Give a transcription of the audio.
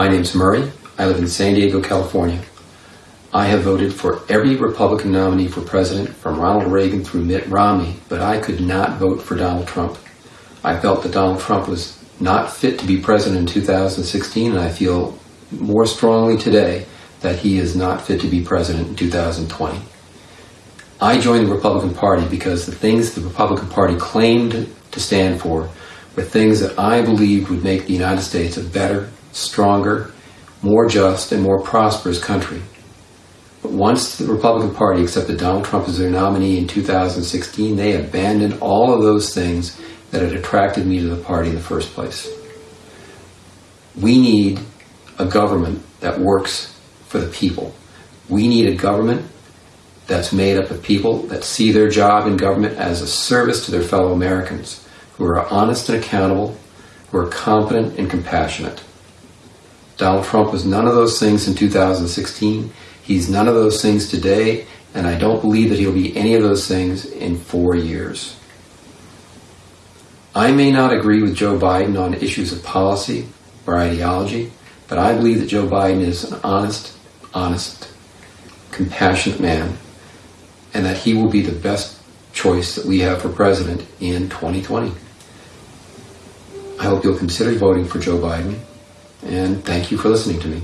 My name's Murray. I live in San Diego, California. I have voted for every Republican nominee for president from Ronald Reagan through Mitt Romney, but I could not vote for Donald Trump. I felt that Donald Trump was not fit to be president in 2016, and I feel more strongly today that he is not fit to be president in 2020. I joined the Republican Party because the things the Republican Party claimed to stand for were things that I believed would make the United States a better, stronger, more just, and more prosperous country. But once the Republican Party accepted Donald Trump as their nominee in 2016, they abandoned all of those things that had attracted me to the party in the first place. We need a government that works for the people. We need a government that's made up of people that see their job in government as a service to their fellow Americans, who are honest and accountable, who are competent and compassionate. Donald Trump was none of those things in 2016. He's none of those things today, and I don't believe that he'll be any of those things in four years. I may not agree with Joe Biden on issues of policy or ideology, but I believe that Joe Biden is an honest, honest, compassionate man and that he will be the best choice that we have for president in 2020. I hope you'll consider voting for Joe Biden, and thank you for listening to me.